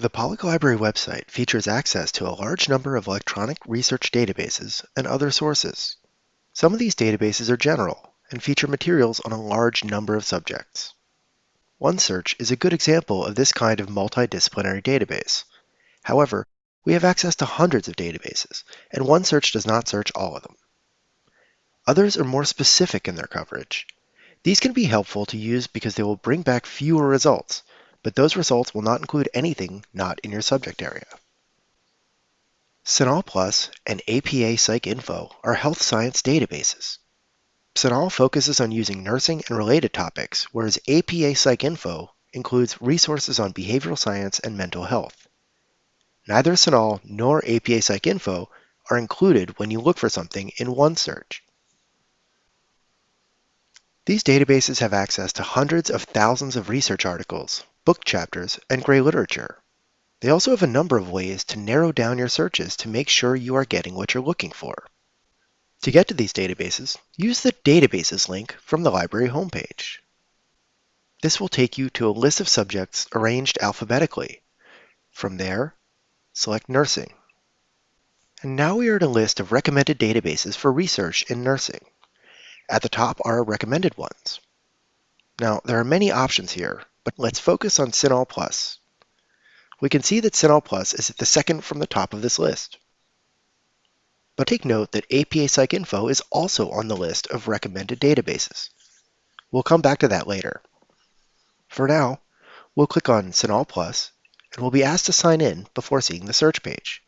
The Pollak Library website features access to a large number of electronic research databases and other sources. Some of these databases are general and feature materials on a large number of subjects. OneSearch is a good example of this kind of multidisciplinary database. However, we have access to hundreds of databases, and OneSearch does not search all of them. Others are more specific in their coverage. These can be helpful to use because they will bring back fewer results, but those results will not include anything not in your subject area. CINAHL Plus and APA PsycInfo are health science databases. CINAHL focuses on using nursing and related topics, whereas APA PsycInfo includes resources on behavioral science and mental health. Neither CINAHL nor APA PsycInfo are included when you look for something in OneSearch. These databases have access to hundreds of thousands of research articles, book chapters, and gray literature. They also have a number of ways to narrow down your searches to make sure you are getting what you're looking for. To get to these databases, use the Databases link from the library homepage. This will take you to a list of subjects arranged alphabetically. From there, select Nursing. And now we are at a list of recommended databases for research in nursing. At the top are recommended ones. Now, there are many options here, but let's focus on CINAHL Plus. We can see that CINAHL Plus is at the second from the top of this list. But take note that APA PsycInfo is also on the list of recommended databases. We'll come back to that later. For now, we'll click on CINAHL Plus and we'll be asked to sign in before seeing the search page.